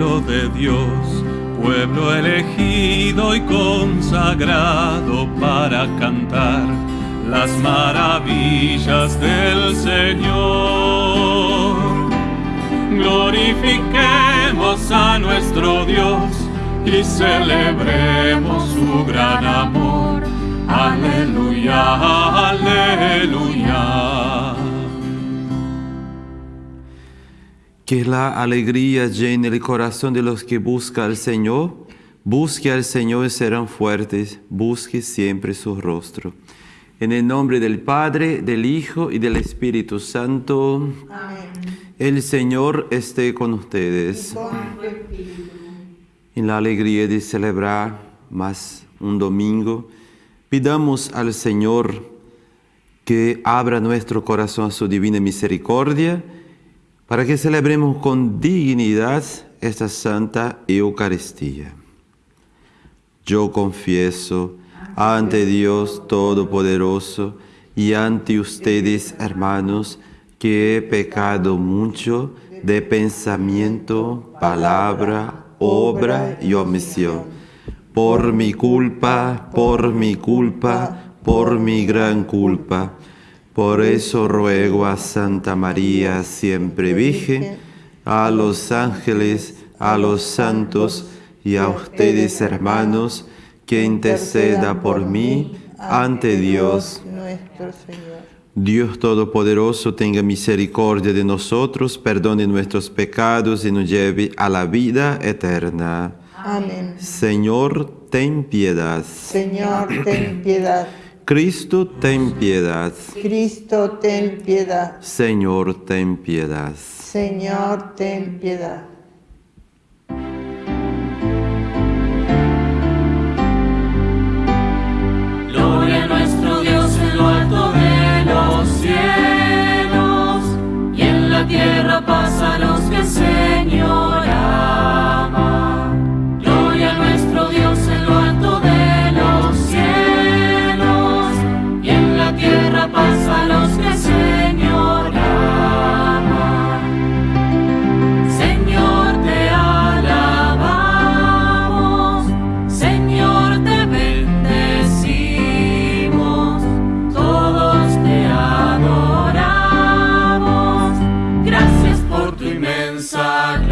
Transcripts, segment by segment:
pueblo de Dios, pueblo elegido y consagrado para cantar las maravillas del Señor. Glorifiquemos a nuestro Dios y celebremos su gran amor. Aleluya, aleluya. Que la alegría llene el corazón de los que buscan al Señor. Busque al Señor y serán fuertes. Busque siempre su rostro. En el nombre del Padre, del Hijo y del Espíritu Santo. Amén. El Señor esté con ustedes. En la alegría de celebrar más un domingo, pidamos al Señor que abra nuestro corazón a su divina misericordia para que celebremos con dignidad esta Santa Eucaristía. Yo confieso ante Dios Todopoderoso y ante ustedes, hermanos, que he pecado mucho de pensamiento, palabra, obra y omisión. Por mi culpa, por mi culpa, por mi gran culpa. Por eso ruego a Santa María, siempre Virgen, a los ángeles, a los santos y a ustedes hermanos, que interceda por mí ante Dios. Dios Todopoderoso tenga misericordia de nosotros, perdone nuestros pecados y nos lleve a la vida eterna. Amén. Señor, ten piedad. Señor, ten piedad. Cristo, ten piedad. Cristo, ten piedad. Señor, ten piedad. Señor, ten piedad. Gloria a nuestro Dios en lo alto de los cielos y en la tierra pasa a los que Señor tu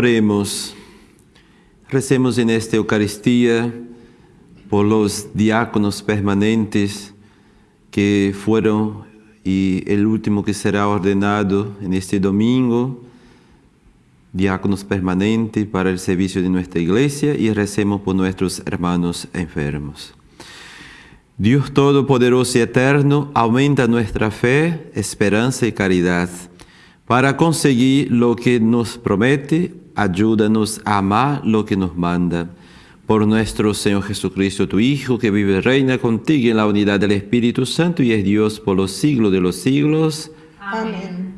Oremos. Recemos en esta Eucaristía por los diáconos permanentes que fueron y el último que será ordenado en este domingo, diáconos permanentes para el servicio de nuestra iglesia y recemos por nuestros hermanos enfermos. Dios Todopoderoso y Eterno, aumenta nuestra fe, esperanza y caridad. Para conseguir lo que nos promete, ayúdanos a amar lo que nos manda. Por nuestro Señor Jesucristo, tu Hijo, que vive y reina contigo en la unidad del Espíritu Santo y es Dios por los siglos de los siglos. Amén.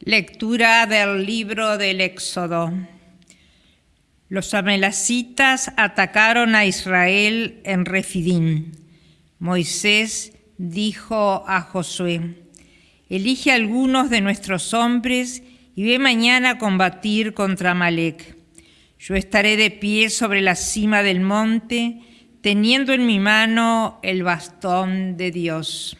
Lectura del libro del Éxodo. Los amelecitas atacaron a Israel en Refidim. Moisés dijo a Josué, elige algunos de nuestros hombres y ve mañana a combatir contra Amalek. Yo estaré de pie sobre la cima del monte, teniendo en mi mano el bastón de Dios.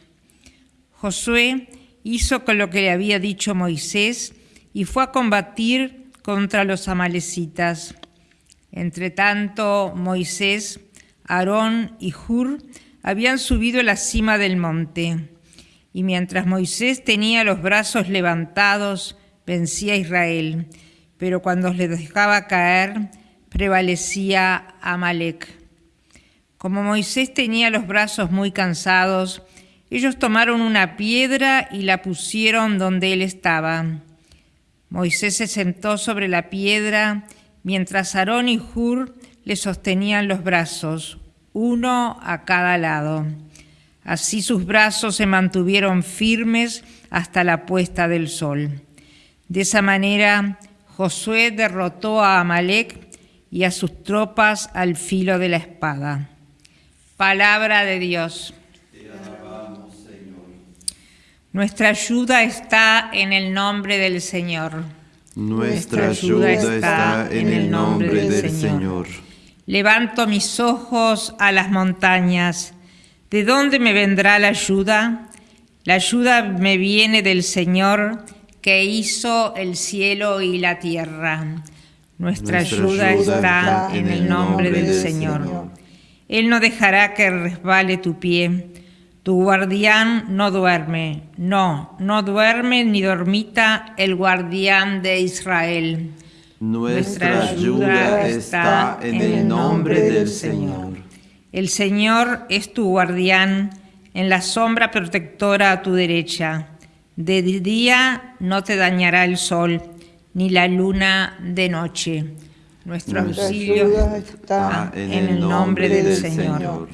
Josué hizo con lo que le había dicho Moisés y fue a combatir contra los amalecitas. Entre tanto, Moisés, Aarón y Hur habían subido la cima del monte. Y mientras Moisés tenía los brazos levantados, vencía a Israel. Pero cuando le dejaba caer, prevalecía Amalek. Como Moisés tenía los brazos muy cansados, ellos tomaron una piedra y la pusieron donde él estaba. Moisés se sentó sobre la piedra mientras Aarón y Hur le sostenían los brazos, uno a cada lado. Así sus brazos se mantuvieron firmes hasta la puesta del sol. De esa manera, Josué derrotó a Amalek y a sus tropas al filo de la espada. Palabra de Dios. Nuestra ayuda está en el nombre del Señor. Nuestra ayuda está en el nombre del Señor. Levanto mis ojos a las montañas. ¿De dónde me vendrá la ayuda? La ayuda me viene del Señor que hizo el cielo y la tierra. Nuestra, ayuda, está, en el nombre, del, Señor. Él no dejará que resbale tu pie. Tu guardián no duerme, no, no duerme ni dormita el guardián de Israel. Nuestra ayuda está en el nombre del Señor. El Señor es tu guardián, en la sombra protectora a tu derecha. De día no te dañará el sol, ni la luna de noche. Nuestro auxilio está en el nombre del Señor.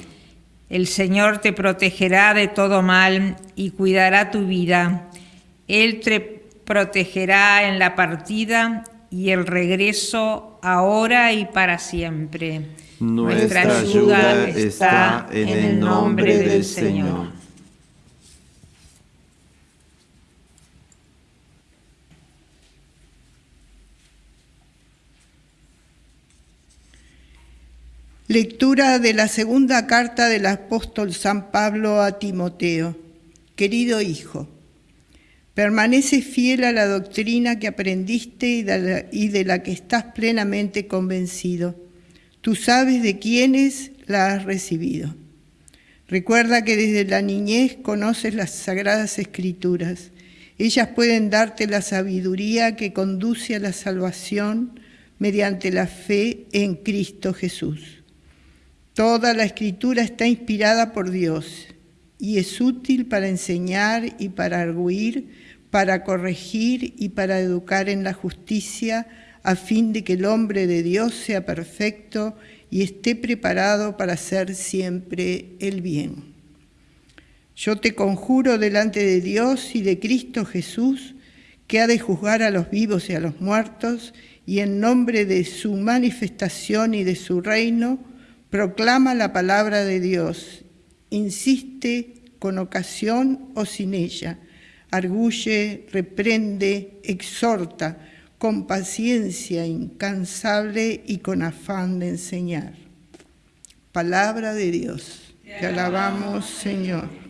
El Señor te protegerá de todo mal y cuidará tu vida. Él te protegerá en la partida y el regreso ahora y para siempre. Nuestra, ayuda, está en el nombre del Señor. Lectura de la segunda carta del apóstol San Pablo a Timoteo. Querido hijo, permanece fiel a la doctrina que aprendiste y de, la, que estás plenamente convencido. Tú sabes de quiénes la has recibido. Recuerda que desde la niñez conoces las sagradas escrituras. Ellas pueden darte la sabiduría que conduce a la salvación mediante la fe en Cristo Jesús. Toda la escritura está inspirada por Dios y es útil para enseñar y para arguir, para corregir y para educar en la justicia, a fin de que el hombre de Dios sea perfecto y esté preparado para hacer siempre el bien. Yo te conjuro delante de Dios y de Cristo Jesús, que ha de juzgar a los vivos y a los muertos, y en nombre de su manifestación y de su reino, proclama la palabra de Dios, insiste con ocasión o sin ella, arguye, reprende, exhorta, con paciencia incansable y con afán de enseñar. Palabra de Dios. Te alabamos, Señor.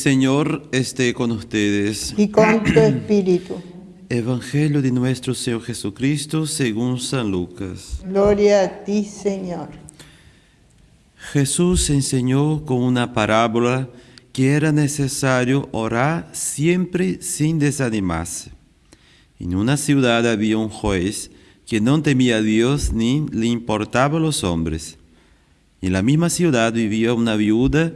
Señor esté con ustedes. Y con tu espíritu. Evangelio de nuestro Señor Jesucristo según San Lucas. Gloria a ti, Señor. Jesús enseñó con una parábola que era necesario orar siempre sin desanimarse. En una ciudad había un juez que no temía a Dios ni le importaban los hombres. En la misma ciudad vivía una viuda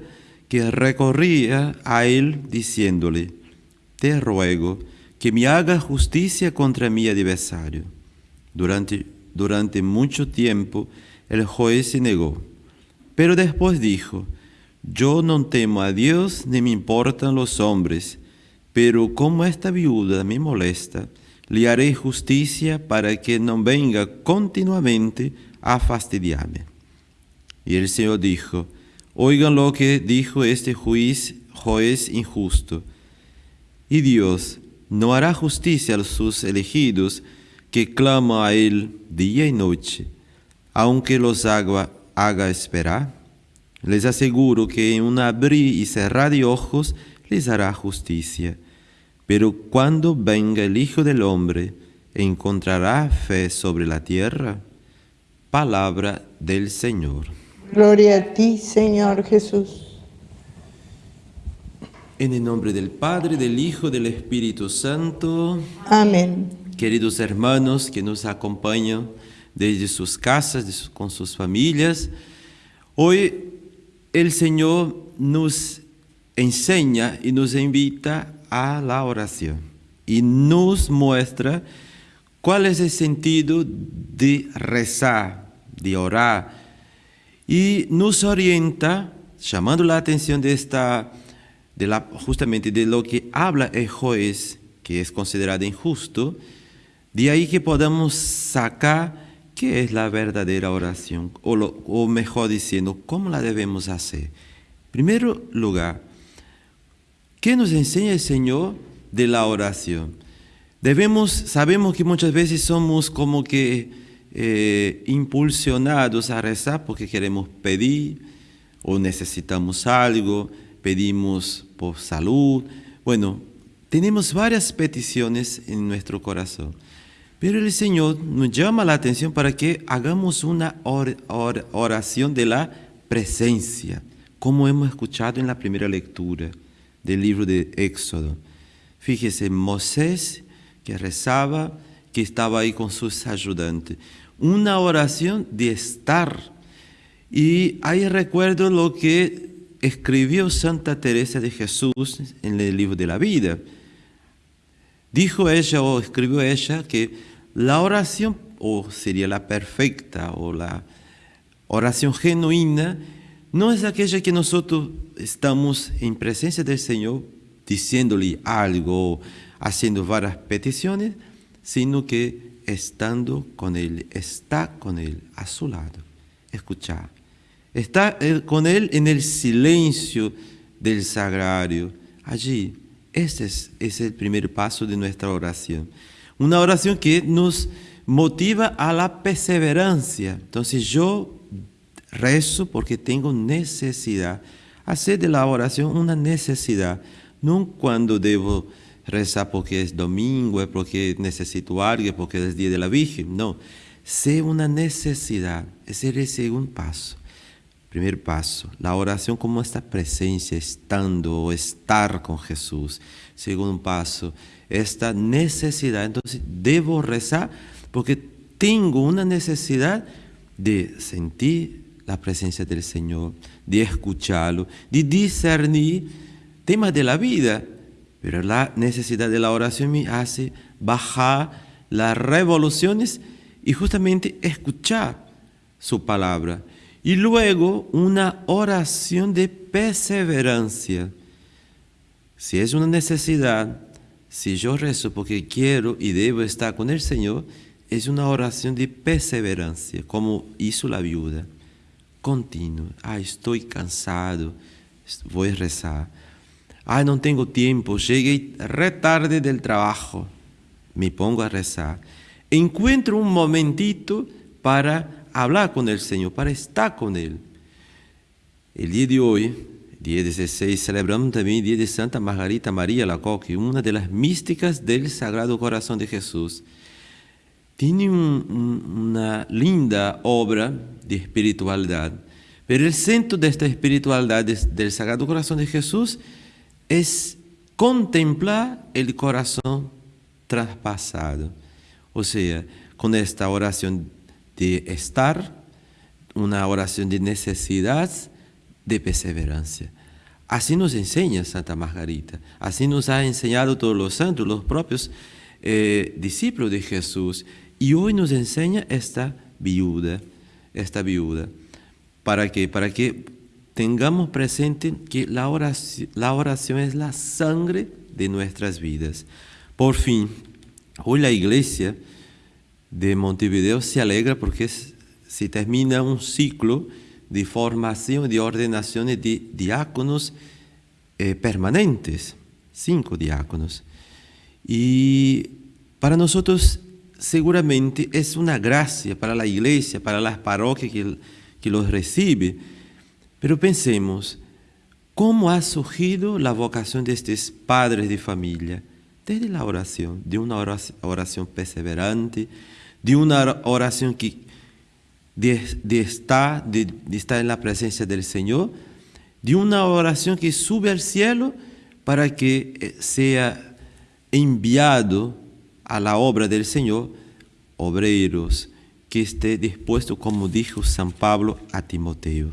que recorría a él diciéndole, Te ruego que me haga justicia contra mi adversario. Durante, durante mucho tiempo el juez se negó, pero después dijo, Yo no temo a Dios ni me importan los hombres, pero como esta viuda me molesta, le haré justicia para que no venga continuamente a fastidiarme. Y el Señor dijo, oigan lo que dijo este juez, juez injusto. Y Dios no hará justicia a sus elegidos que claman a Él día y noche, aunque los haga, haga esperar. Les aseguro que en un abrir y cerrar de ojos les hará justicia. Pero cuando venga el Hijo del Hombre, ¿encontrará fe sobre la tierra? Palabra del Señor. Gloria a ti, Señor Jesús. En el nombre del Padre, del Hijo, del Espíritu Santo. Amén. Queridos hermanos que nos acompañan desde sus casas, con sus familias, hoy el Señor nos enseña y nos invita a la oración y nos muestra cuál es el sentido de rezar, de orar, y nos orienta, llamando la atención de esta, justamente de lo que habla el juez, que es considerado injusto, de ahí que podamos sacar qué es la verdadera oración, o, o mejor diciendo, cómo la debemos hacer. En primer lugar, ¿qué nos enseña el Señor de la oración? Debemos, sabemos que muchas veces somos como que eh, impulsionados a rezar porque queremos pedir o necesitamos algo, pedimos por salud. Bueno, tenemos varias peticiones en nuestro corazón. Pero el Señor nos llama la atención para que hagamos una oración de la presencia, como hemos escuchado en la primera lectura del libro de Éxodo. Fíjese, Moisés que rezaba, que estaba ahí con sus ayudantes una oración de estar. Y ahí recuerdo lo que escribió Santa Teresa de Jesús en el libro de la vida. Dijo ella o escribió ella que la oración, o sería la perfecta o la oración genuina, no es aquella que nosotros estamos en presencia del Señor diciéndole algo, haciendo varias peticiones, sino que estando con Él, está con Él a su lado. Escuchar. Está con Él en el silencio del sagrario. Allí, ese es, es el primer paso de nuestra oración. Una oración que nos motiva a la perseverancia. Entonces yo rezo porque tengo necesidad. Hacer de la oración una necesidad, no cuando debo rezar porque es domingo, es porque necesito algo, porque es día de la Virgen. No, sé una necesidad. Ese es el segundo paso. Primer paso, la oración como esta presencia, estando o estar con Jesús. Segundo paso, esta necesidad. Entonces, debo rezar porque tengo una necesidad de sentir la presencia del Señor, de escucharlo, de discernir temas de la vida pero la necesidad de la oración me hace bajar las revoluciones y justamente escuchar su palabra. Y luego una oración de perseverancia. Si es una necesidad, si yo rezo porque quiero y debo estar con el Señor, es una oración de perseverancia, como hizo la viuda. Continuo. Ah, estoy cansado, voy a rezar Ay, no tengo tiempo, llegué retarde del trabajo. Me pongo a rezar. Encuentro un momentito para hablar con el Señor, para estar con Él. El día de hoy, día 16, celebramos también el día de Santa Margarita María Lacoque, una de las místicas del Sagrado Corazón de Jesús. Tiene una linda obra de espiritualidad, Pero el centro de esta espiritualidad del Sagrado Corazón de Jesús es contemplar el corazón traspasado. O sea, con esta oración de estar, una oración de necesidad, de perseverancia. Así nos enseña Santa Margarita, así nos ha enseñado todos los santos, los propios eh, discípulos de Jesús. Y hoy nos enseña esta viuda, esta viuda. ¿Para qué? Para que tengamos presente que la oración, la oración es la sangre de nuestras vidas. Por fin, hoy la iglesia de Montevideo se alegra porque se termina un ciclo de formación, de ordenaciones de diáconos eh, permanentes, cinco diáconos. Y para nosotros seguramente es una gracia para la iglesia, para las parroquias que, que los recibe, pero pensemos, ¿cómo ha surgido la vocación de estos padres de familia? Desde la oración, de una oración perseverante, de una oración que de, de, estar en la presencia del Señor, de una oración que sube al cielo para que eh, sea enviado a la obra del Señor obreros que esté dispuesto, como dijo San Pablo a Timoteo.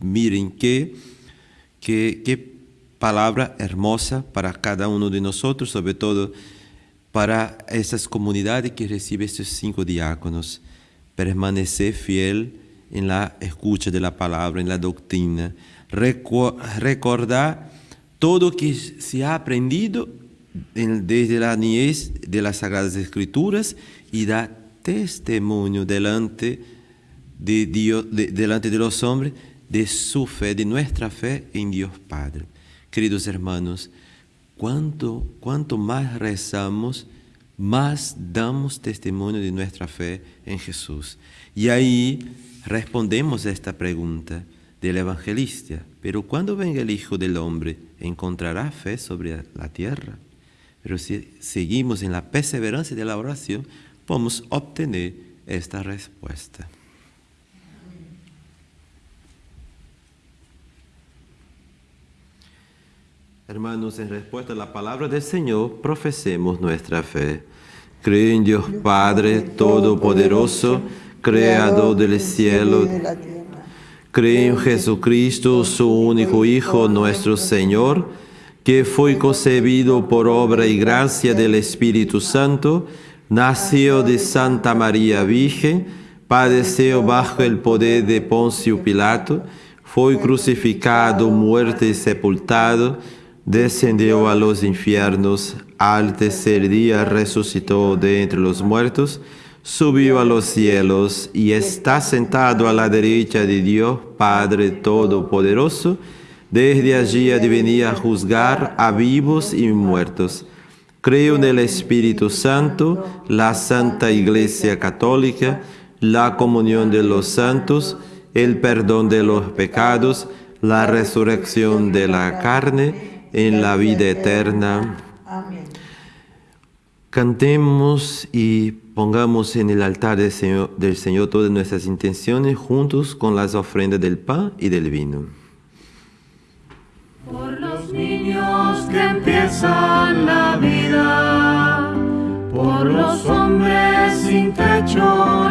Miren qué, qué, qué palabra hermosa para cada uno de nosotros, sobre todo para esas comunidades que reciben estos cinco diáconos. Permanecer fiel en la escucha de la palabra, en la doctrina, recordar todo que se ha aprendido desde la niñez de las Sagradas Escrituras y dar testimonio delante de Delante de los hombres, de su fe, de nuestra fe en Dios Padre. Queridos hermanos, cuanto, cuanto más rezamos, más damos testimonio de nuestra fe en Jesús. Y ahí respondemos a esta pregunta del evangelista, pero cuando venga el Hijo del Hombre, ¿encontrará fe sobre la tierra? Pero si seguimos en la perseverancia de la oración, podemos obtener esta respuesta. Hermanos, en respuesta a la palabra del Señor, profesemos nuestra fe. Creo en Dios Padre Todopoderoso, Creador del cielo y de la tierra. Creo en Jesucristo, su único Hijo, nuestro Señor, que fue concebido por obra y gracia del Espíritu Santo, nació de Santa María Virgen, padeció bajo el poder de Poncio Pilato, fue crucificado, muerto y sepultado, descendió a los infiernos, al tercer día resucitó de entre los muertos, subió a los cielos y está sentado a la derecha de Dios Padre Todopoderoso, desde allí venir a juzgar a vivos y muertos. Creo en el Espíritu Santo, la Santa Iglesia Católica, la comunión de los santos, el perdón de los pecados, la resurrección de la carne, en la vida eterna. Amén. Cantemos y pongamos en el altar del Señor, del Señor todas nuestras intenciones juntos con las ofrendas del pan y del vino. Por los niños que empiezan la vida, por los hombres sin techo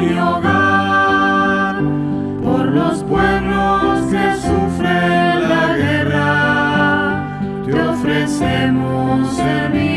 el vino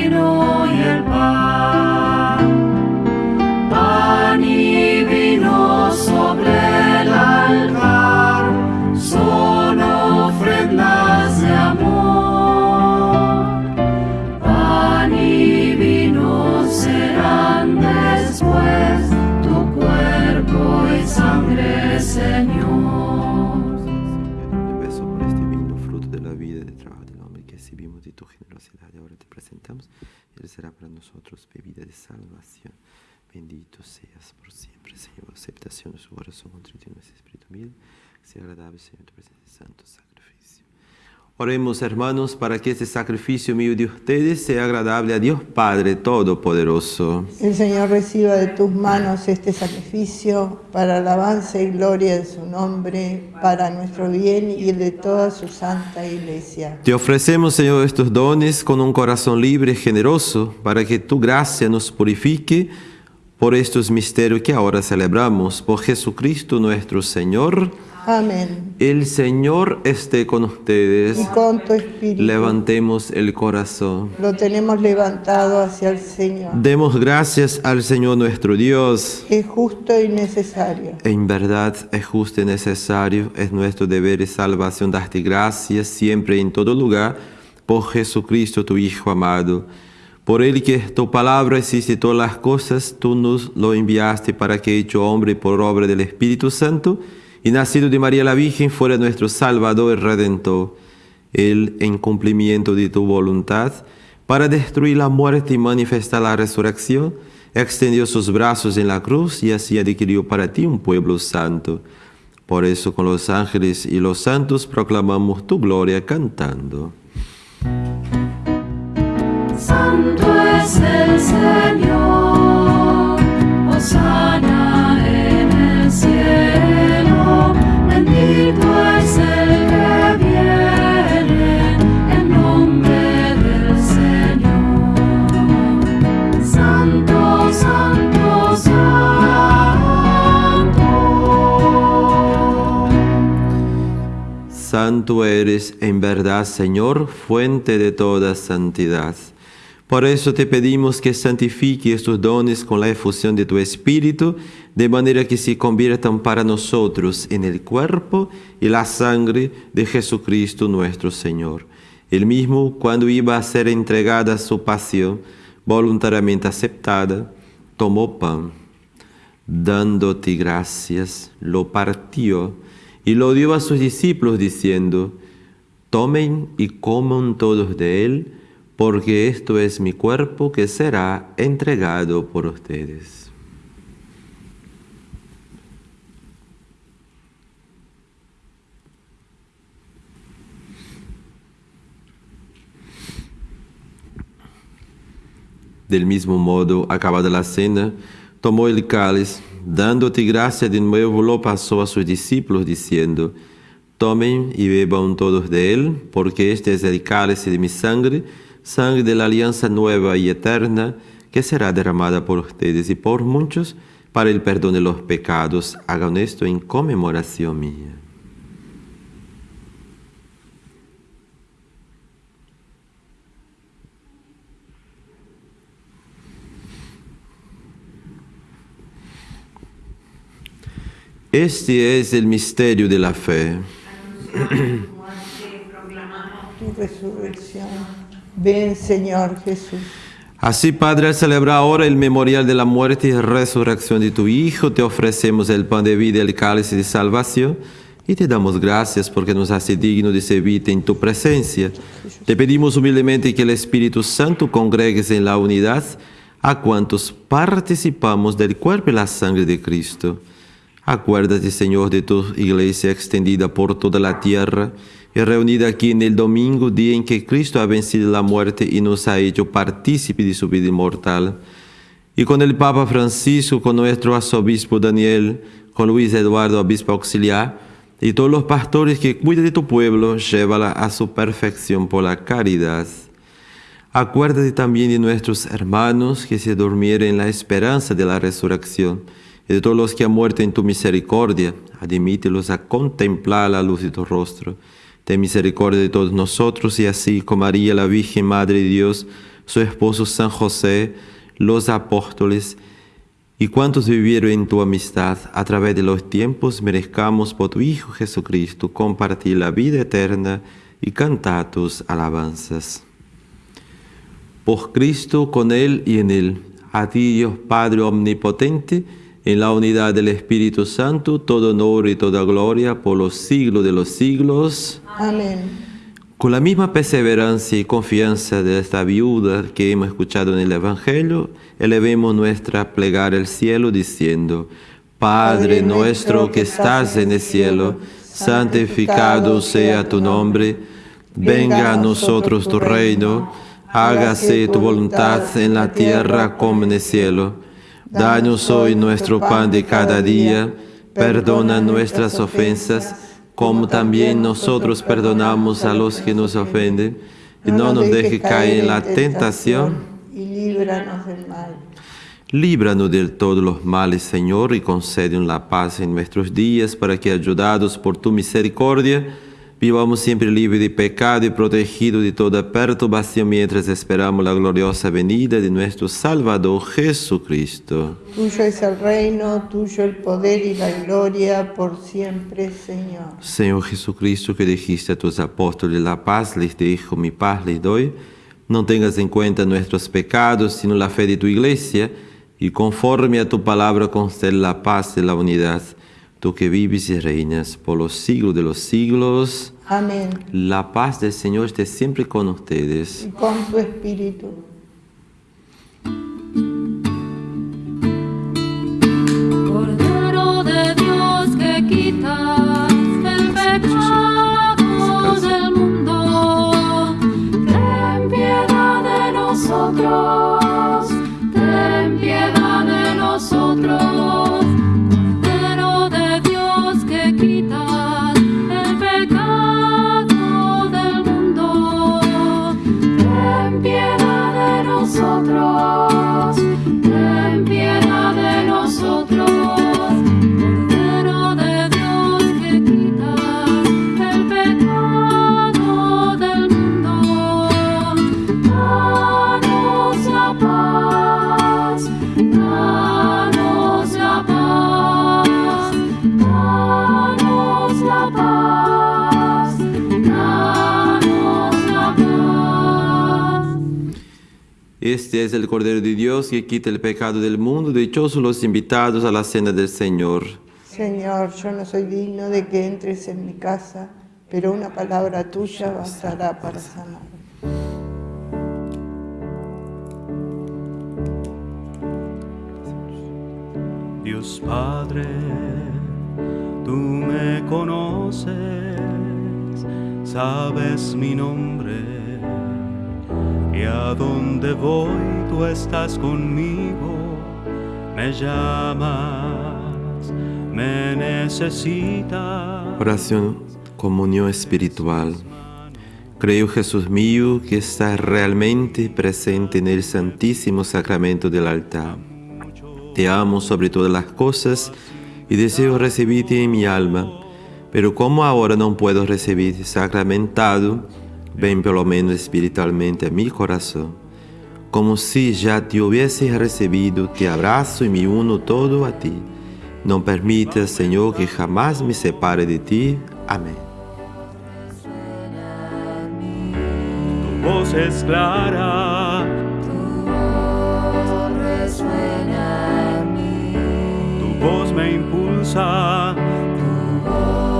será para nosotros bebida de salvación. Bendito seas por siempre, Señor. Aceptación de su corazón, contrito en nuestro espíritu mil. Sea agradable, Señor, tu presencia, santo sacrificio. Oremos, hermanos, para que este sacrificio mío de ustedes sea agradable a Dios Padre Todopoderoso. El Señor reciba de tus manos este sacrificio para alabanza y gloria de su nombre, para nuestro bien y el de toda su santa iglesia. Te ofrecemos, Señor, estos dones con un corazón libre y generoso, para que tu gracia nos purifique por estos misterios que ahora celebramos. Por Jesucristo nuestro Señor. Amén. El Señor esté con ustedes. Y con tu espíritu. Levantemos el corazón. Lo tenemos levantado hacia el Señor. Demos gracias al Señor nuestro Dios. Es justo y necesario. En verdad es justo y necesario, es nuestro deber y salvación darte gracias siempre y en todo lugar por Jesucristo tu Hijo amado. Por él que tu palabra existe todas las cosas, tú nos lo enviaste para que hecho hombre por obra del Espíritu Santo, y nacido de María la Virgen fuera nuestro Salvador y Redentor. Él, en cumplimiento de tu voluntad, para destruir la muerte y manifestar la resurrección, extendió sus brazos en la cruz y así adquirió para ti un pueblo santo. Por eso con los ángeles y los santos proclamamos tu gloria cantando. Santo es el Señor, Santo eres en verdad, Señor, fuente de toda santidad. Por eso te pedimos que santifique estos dones con la efusión de tu Espíritu, de manera que se conviertan para nosotros en el cuerpo y la sangre de Jesucristo nuestro Señor. El mismo, cuando iba a ser entregada su pasión, voluntariamente aceptada, tomó pan, dándote gracias, lo partió y lo dio a sus discípulos diciendo, tomen y coman todos de él, porque esto es mi cuerpo que será entregado por ustedes. Del mismo modo, acabada la cena, tomó el cáliz, dándote gracia de nuevo, lo pasó a sus discípulos, diciendo, Tomen y beban todos de él, porque este es el cáliz de mi sangre, sangre de la alianza nueva y eterna, que será derramada por ustedes y por muchos para el perdón de los pecados. Hagan esto en conmemoración mía. Este es el misterio de la fe. Tu resurrección. Ven, Señor Jesús. Así, Padre, al celebrar ahora el memorial de la muerte y resurrección de tu Hijo, te ofrecemos el pan de vida y el cáliz de salvación y te damos gracias porque nos hace digno de servirte en tu presencia. Te pedimos humildemente que el Espíritu Santo congregues en la unidad a cuantos participamos del cuerpo y la sangre de Cristo. Acuérdate, Señor, de tu iglesia extendida por toda la tierra y reunida aquí en el domingo, día en que Cristo ha vencido la muerte y nos ha hecho partícipe de su vida inmortal. Y con el Papa Francisco, con nuestro arzobispo Daniel, con Luis Eduardo, obispo auxiliar, y todos los pastores que cuidan de tu pueblo, llévala a su perfección por la caridad. Acuérdate también de nuestros hermanos que se durmieron en la esperanza de la resurrección y de todos los que han muerto en tu misericordia, admítelos a contemplar la luz de tu rostro. Ten misericordia de todos nosotros y así como María, la Virgen Madre de Dios, su esposo San José, los apóstoles y cuantos vivieron en tu amistad a través de los tiempos, merezcamos por tu Hijo Jesucristo compartir la vida eterna y cantar tus alabanzas. Por Cristo, con Él y en Él, a ti Dios Padre Omnipotente, en la unidad del Espíritu Santo, todo honor y toda gloria por los siglos de los siglos. Amén. Con la misma perseverancia y confianza de esta viuda que hemos escuchado en el Evangelio, elevemos nuestra plegaria al cielo diciendo, Padre nuestro que estás en el cielo, santificado sea tu nombre, Venga a nosotros tu reino, hágase tu voluntad en la tierra como en el cielo. Danos hoy nuestro pan de cada día, perdona nuestras ofensas, como también nosotros perdonamos a los que nos ofenden, y no nos deje caer en la tentación, y líbranos del mal. Líbranos de todos los males, Señor, y concédenos la paz en nuestros días, para que, ayudados por tu misericordia, vivamos siempre libres de pecado y protegidos de toda perturbación mientras esperamos la gloriosa venida de nuestro Salvador Jesucristo. Tuyo es el reino, tuyo el poder y la gloria por siempre, Señor. Señor Jesucristo, que dijiste a tus apóstoles la paz, les dejo mi paz, les doy. No tengas en cuenta nuestros pecados, sino la fe de tu iglesia, y conforme a tu palabra concede la paz y la unidad. Tú que vives y reinas por los siglos de los siglos. Amén. La paz del Señor esté siempre con ustedes. Y con tu espíritu. Cordero de Dios que quitas el pecado del mundo, ten piedad de nosotros, Este es el Cordero de Dios que quita el pecado del mundo. Dichosos los invitados a la cena del Señor. Señor, yo no soy digno de que entres en mi casa, pero una palabra tuya bastará para sanar. Dios Padre, tú me conoces, sabes mi nombre y a donde voy tú estás conmigo, me llamas, me necesitas. Oración, comunión espiritual. Creo, Jesús mío, que estás realmente presente en el Santísimo Sacramento del altar. Te amo sobre todas las cosas y deseo recibirte en mi alma, pero como ahora no puedo recibirte sacramentado, ven por lo menos espiritualmente a mi corazón. Como si ya te hubiese recibido, te abrazo y me uno todo a ti. No permitas, Señor, que jamás me separe de ti. Amén. Tu voz es clara, Resuena en mí, tu voz me impulsa, resuena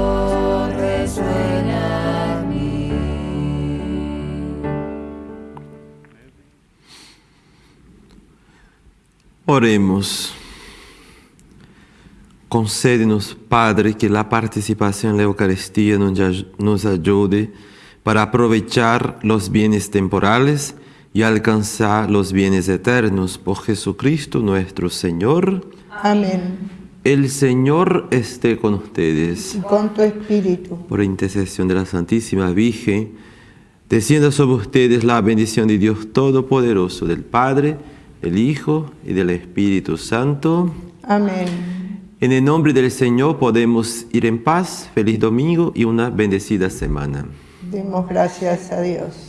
Oremos. Concédenos, Padre, que la participación en la Eucaristía nos ay- nos ayude para aprovechar los bienes temporales y alcanzar los bienes eternos por Jesucristo nuestro Señor. Amén. El Señor esté con ustedes. Y con tu espíritu. Por intercesión de la Santísima Virgen, descienda sobre ustedes la bendición de Dios Todopoderoso, del Padre, del Hijo y del Espíritu Santo. Amén. En el nombre del Señor podemos ir en paz. Feliz domingo y una bendecida semana. Demos gracias a Dios.